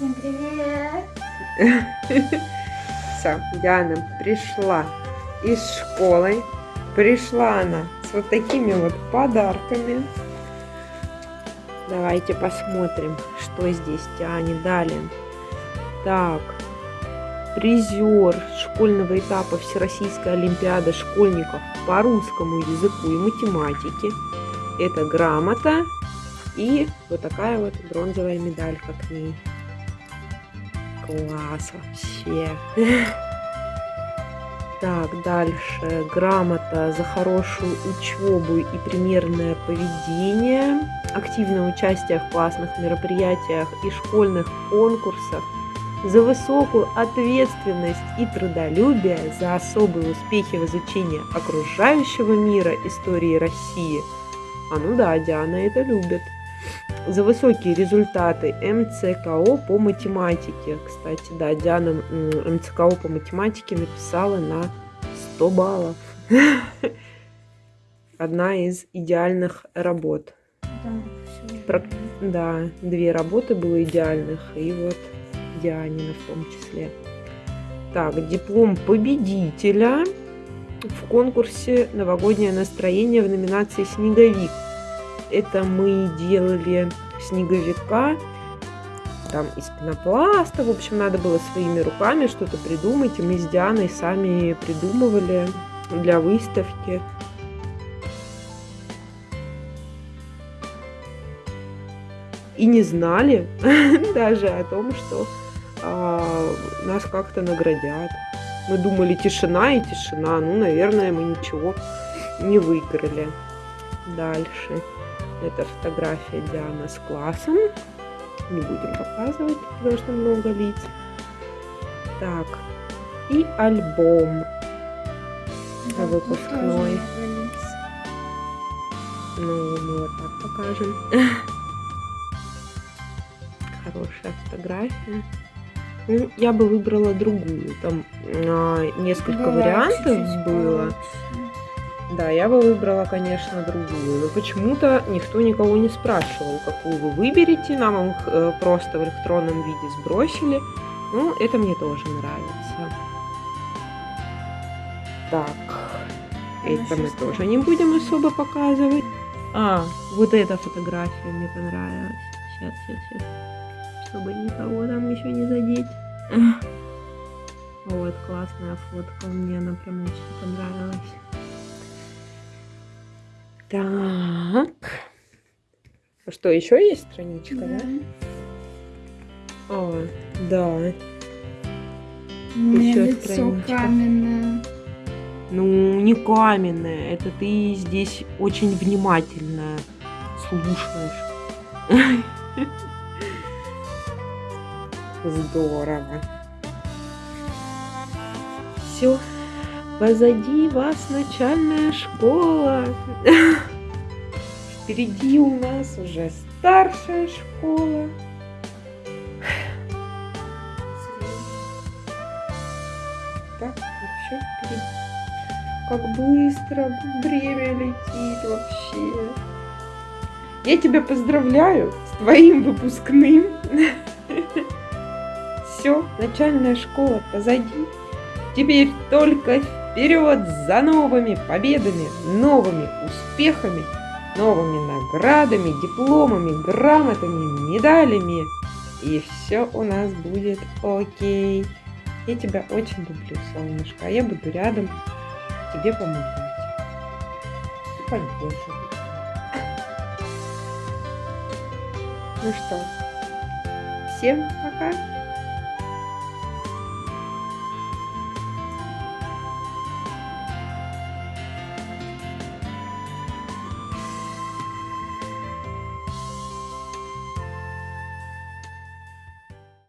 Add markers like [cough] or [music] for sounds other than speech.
Всем привет! [laughs] Все, Диана пришла из школы. Пришла она с вот такими вот подарками. Давайте посмотрим, что здесь Диане дали. Так, призер школьного этапа Всероссийской Олимпиады школьников по русскому языку и математике. Это грамота и вот такая вот бронзовая медалька к ней. Класс вообще. [laughs] Так, дальше. Грамота за хорошую учебу и примерное поведение. Активное участие в классных мероприятиях и школьных конкурсах. За высокую ответственность и трудолюбие, за особые успехи в изучении окружающего мира истории России. А ну да, Диана это любит за высокие результаты МЦКО по математике. Кстати, да, Диана МЦКО по математике написала на 100 баллов. [laughs] Одна из идеальных работ. Да, две работы было идеальных, и вот Дианина в том числе. Так, диплом победителя в конкурсе «Новогоднее настроение» в номинации «Снеговик» это мы делали снеговика, там из пенопласта, в общем, надо было своими руками что-то придумать, и мы с Дианой сами придумывали для выставки. И не знали [laughs] даже о том, что а, нас как-то наградят. Мы думали, тишина и тишина. Ну, наверное, мы ничего не выиграли. Дальше. Это фотография Диана с классом. Не будем показывать, потому что много лиц. Так, и альбом Да, выпускной. Ну, мы вот так покажем. [laughs] Хорошая фотография. Ну, я бы выбрала другую. Там а, несколько Была вариантов чуть-чуть было. Да, я бы выбрала, конечно, другую. Но почему-то никто никого не спрашивал, какую вы выберете. Нам их э, просто в электронном виде сбросили. Ну, это мне тоже нравится. Так, это мы тоже не будем особо показывать. А, вот эта фотография мне понравилась. Сейчас, сейчас, сейчас. Чтобы никого там еще не задеть. [laughs] Вот, классная фотка. Мне она прям очень понравилась. Так. А что, еще есть страничка, да? Да. А, да. У меня Ещё лицо страничка. каменное. Ну, не каменная. Это ты здесь очень внимательно слушаешь. [laughs] Здорово. Все. Позади вас начальная школа. Впереди у нас уже старшая школа. Так, вообще впереди. Как быстро время летит вообще. Я тебя поздравляю с твоим выпускным. Все, начальная школа позади. Теперь только вперед за новыми победами, новыми успехами, новыми наградами, дипломами, грамотами, медалями. И все у нас будет окей. Я тебя очень люблю, солнышко. А я буду рядом тебе помогать. И поддерживать. Ну что, всем пока.